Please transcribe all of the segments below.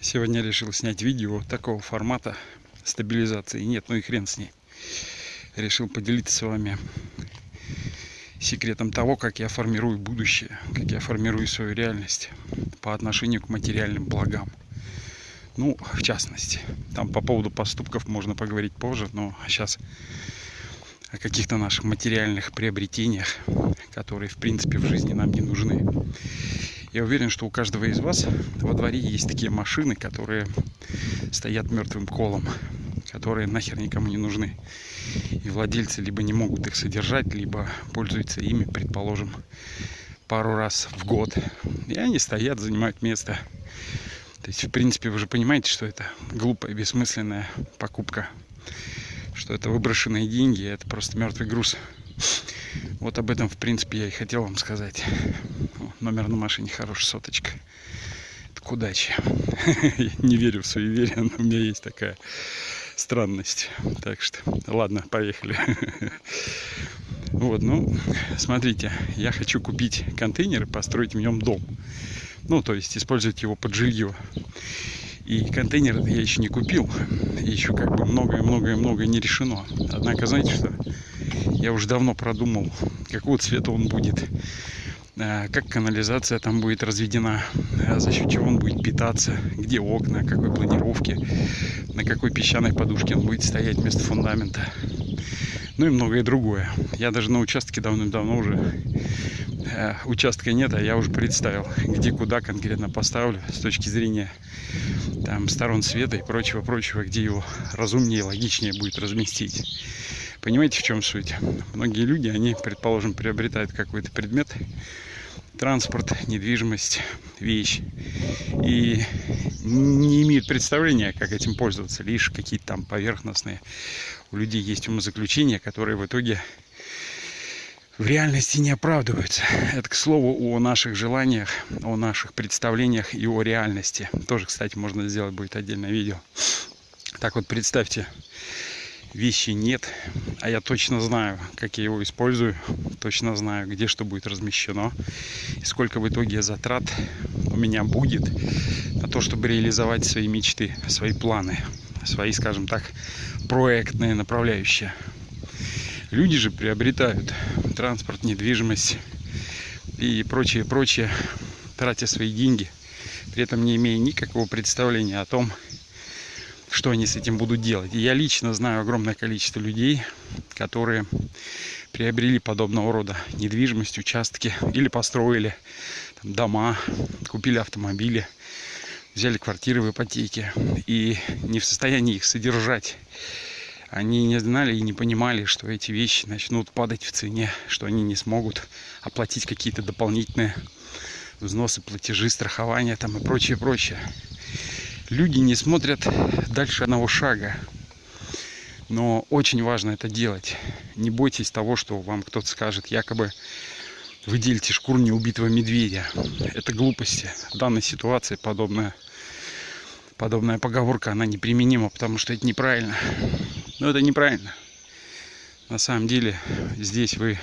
Сегодня решил снять видео такого формата стабилизации. Нет, ну и хрен с ней. Решил поделиться с вами секретом того, как я формирую будущее, как я формирую свою реальность по отношению к материальным благам. Ну, в частности, там по поводу поступков можно поговорить позже, но сейчас о каких-то наших материальных приобретениях, которые, в принципе, в жизни нам не нужны. Я уверен, что у каждого из вас во дворе есть такие машины, которые стоят мертвым колом, которые нахер никому не нужны. И владельцы либо не могут их содержать, либо пользуются ими, предположим, пару раз в год. И они стоят, занимают место. То есть, в принципе, вы же понимаете, что это глупая, бессмысленная покупка. Что это выброшенные деньги, это просто мертвый груз. Вот об этом, в принципе, я и хотел вам сказать. Номер на машине хорошая соточка. Это к удаче. Я не верю в суеверие, но у меня есть такая странность. Так что, ладно, поехали. Вот, ну, смотрите, я хочу купить контейнер и построить в нем дом. Ну, то есть использовать его под жилье. И контейнер я еще не купил. Еще как бы многое-многое-многое не решено. Однако, знаете что? Я уже давно продумал, какого цвета он будет, э, как канализация там будет разведена, э, за счет чего он будет питаться, где окна, какой планировки, на какой песчаной подушке он будет стоять вместо фундамента. Ну и многое другое. Я даже на участке давным-давно уже э, участка нет, а я уже представил, где куда конкретно поставлю с точки зрения там сторон света и прочего-прочего, где его разумнее, логичнее будет разместить. Понимаете, в чем суть? Многие люди, они, предположим, приобретают какой-то предмет, транспорт, недвижимость, вещь, и не имеют представления, как этим пользоваться, лишь какие-то там поверхностные. У людей есть умозаключения, которые в итоге в реальности не оправдываются. Это, к слову, о наших желаниях, о наших представлениях и о реальности. Тоже, кстати, можно сделать будет отдельное видео. Так вот, представьте, вещи нет, а я точно знаю, как я его использую, точно знаю, где что будет размещено, и сколько в итоге затрат у меня будет на то, чтобы реализовать свои мечты, свои планы, свои, скажем так, проектные направляющие. Люди же приобретают транспорт, недвижимость и прочее, прочее, тратя свои деньги, при этом не имея никакого представления о том, что они с этим будут делать. И я лично знаю огромное количество людей, которые приобрели подобного рода недвижимость, участки или построили там, дома, купили автомобили, взяли квартиры в ипотеке и не в состоянии их содержать. Они не знали и не понимали, что эти вещи начнут падать в цене, что они не смогут оплатить какие-то дополнительные взносы, платежи, страхования там и прочее, прочее люди не смотрят дальше одного шага. Но очень важно это делать. Не бойтесь того, что вам кто-то скажет, якобы вы делите шкуру неубитого медведя. Это глупости. В данной ситуации подобная, подобная поговорка, она неприменима, потому что это неправильно. Но это неправильно. На самом деле здесь вы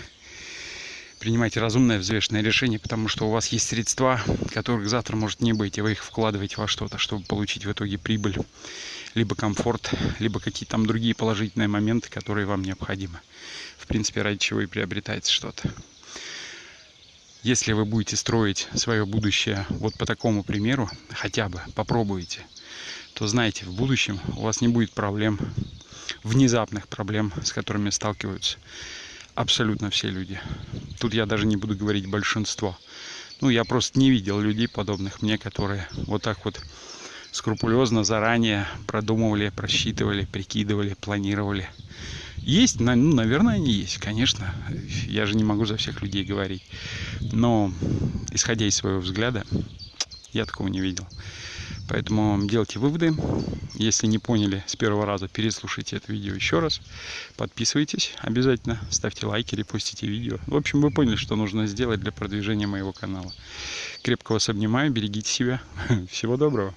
принимайте разумное, взвешенное решение, потому что у вас есть средства, которых завтра может не быть, и вы их вкладываете во что-то, чтобы получить в итоге прибыль, либо комфорт, либо какие-то там другие положительные моменты, которые вам необходимы. В принципе, ради чего и приобретается что-то. Если вы будете строить свое будущее вот по такому примеру, хотя бы попробуйте, то знаете, в будущем у вас не будет проблем, внезапных проблем, с которыми сталкиваются абсолютно все люди. Тут я даже не буду говорить большинство. Ну, я просто не видел людей подобных мне, которые вот так вот скрупулезно заранее продумывали, просчитывали, прикидывали, планировали. Есть, ну, наверное, они есть, конечно. Я же не могу за всех людей говорить. Но, исходя из своего взгляда, я такого не видел. Поэтому делайте выводы. Если не поняли с первого раза, переслушайте это видео еще раз. Подписывайтесь обязательно, ставьте лайки, репостите видео. В общем, вы поняли, что нужно сделать для продвижения моего канала. Крепко вас обнимаю, берегите себя. Всего доброго.